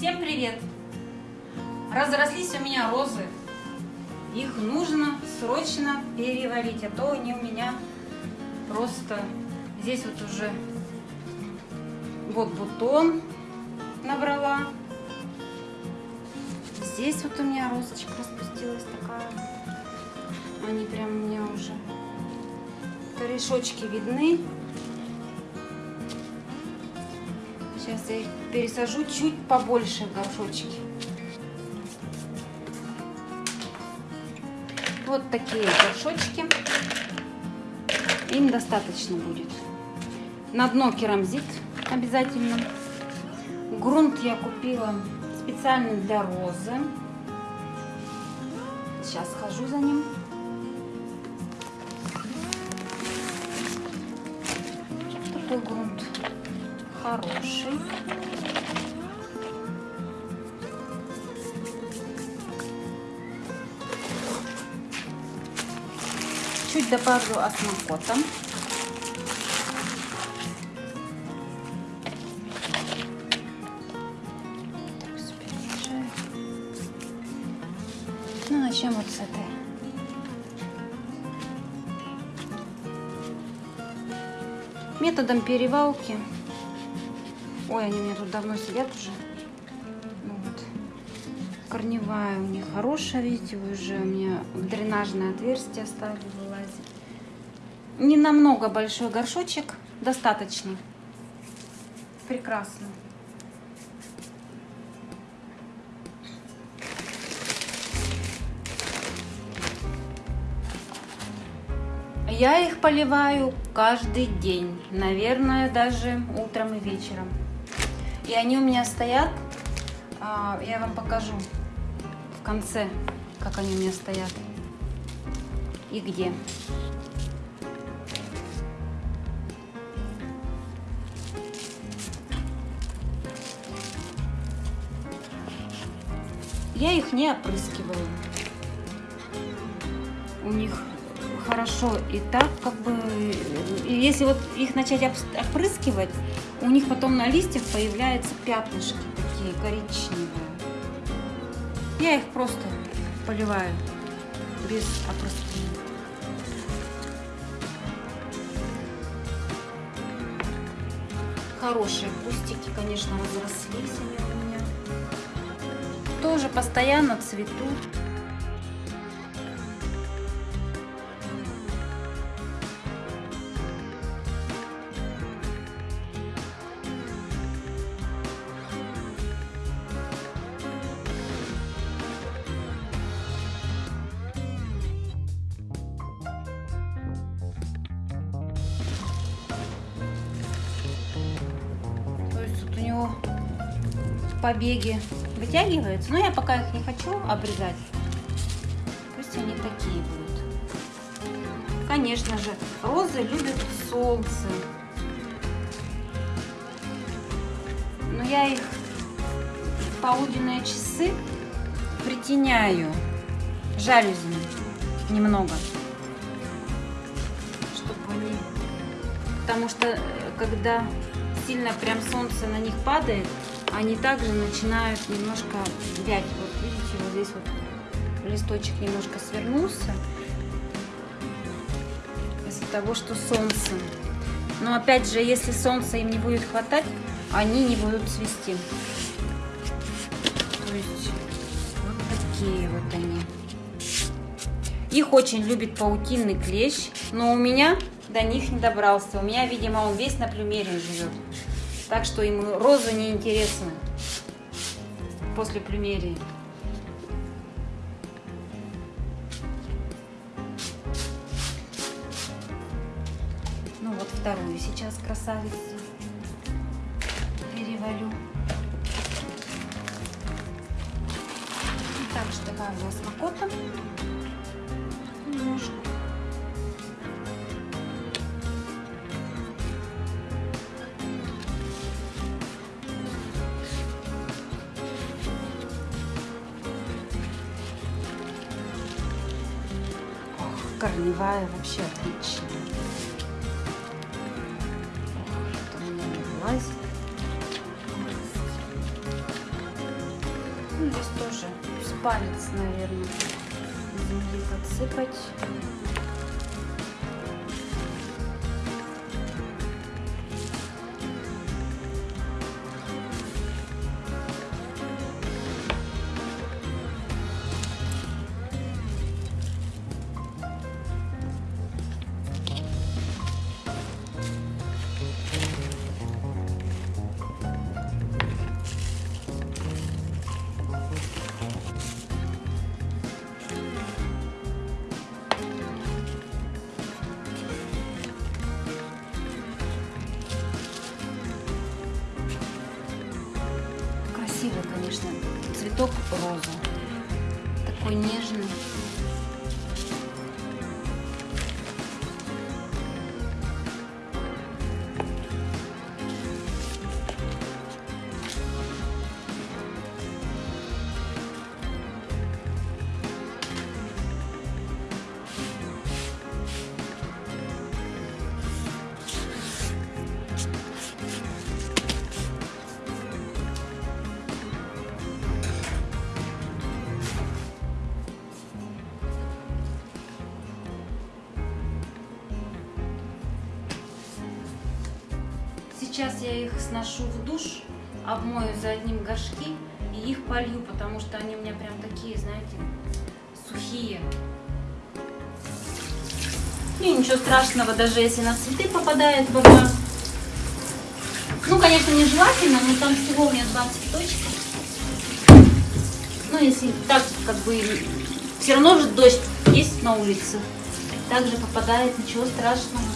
Всем привет! Разрослись у меня розы. Их нужно срочно перевалить, а то они у меня просто... Здесь вот уже вот бутон набрала. Здесь вот у меня розочка распустилась такая. Они прям у меня уже корешочки видны. Сейчас я их пересажу чуть побольше в горшочки. Вот такие горшочки. Им достаточно будет. На дно керамзит обязательно. Грунт я купила специально для розы. Сейчас схожу за ним. Такой грунт хороший. Чуть добавлю осмокота. Ну, начнем вот с этой. Методом перевалки. Ой, они у меня тут давно сидят уже. Ну, вот. Корневая у них хорошая, видите, уже у меня в дренажное отверстие стали вылазить. Не намного большой горшочек, достаточно. Прекрасно. Я их поливаю каждый день, наверное, даже утром и вечером. И они у меня стоят, а, я вам покажу в конце, как они у меня стоят и где. Я их не опрыскиваю. У них хорошо и так, как бы, и если вот их начать опрыскивать, у них потом на листьях появляются пятнышки такие коричневые. Я их просто поливаю без опрыскивания. Хорошие кустики, конечно, разрослись они у меня. Тоже постоянно цветут. Побеги вытягиваются. Но я пока их не хочу обрезать. Пусть они такие будут. Конечно же, розы любят солнце. Но я их в полуденные часы притеняю жалюзями немного. Чтобы они... Потому что э, когда сильно прям солнце на них падает, они также начинают немножко вять. Вот видите, вот здесь вот листочек немножко свернулся из-за того, что солнце. Но опять же, если солнца им не будет хватать, они не будут цвести. То есть вот такие вот они. Их очень любит паутинный клещ, но у меня до них не добрался. У меня, видимо, он весь на плюмере живет. Так что ему розы не интересны после плюмерии. Ну вот вторую сейчас красавицу перевалю. И также добавлю осмокота немножко. Корневая вообще отличная. Вот у меня вылазит. Ну, здесь тоже с палец, наверное, земли подсыпать. Цветок розы. Такой нежный. Сейчас я их сношу в душ, обмою за одним горшки и их полью, потому что они у меня прям такие, знаете, сухие. И ничего страшного, даже если на цветы попадает вода. Ну, конечно, не желательно, но там всего у меня два цветочка. Ну, если так, как бы, все равно же дождь есть на улице. Также попадает, ничего страшного.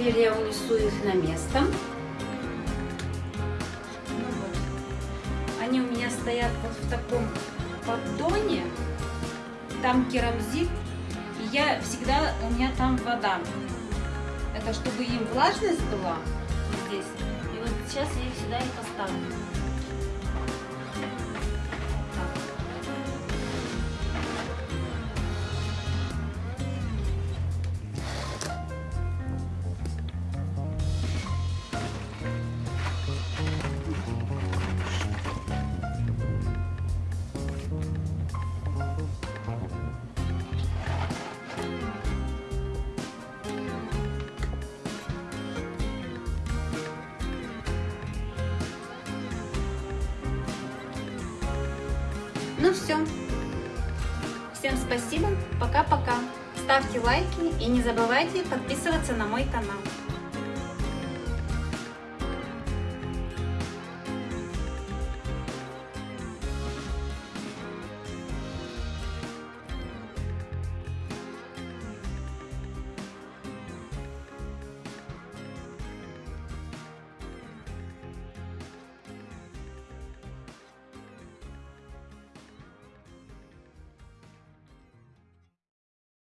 Теперь я унесу их на место. Они у меня стоят вот в таком поддоне. Там керамзит. И я всегда, у меня там вода. Это чтобы им влажность была здесь. И вот сейчас я их сюда и поставлю. Ну все. Всем спасибо. Пока-пока. Ставьте лайки и не забывайте подписываться на мой канал.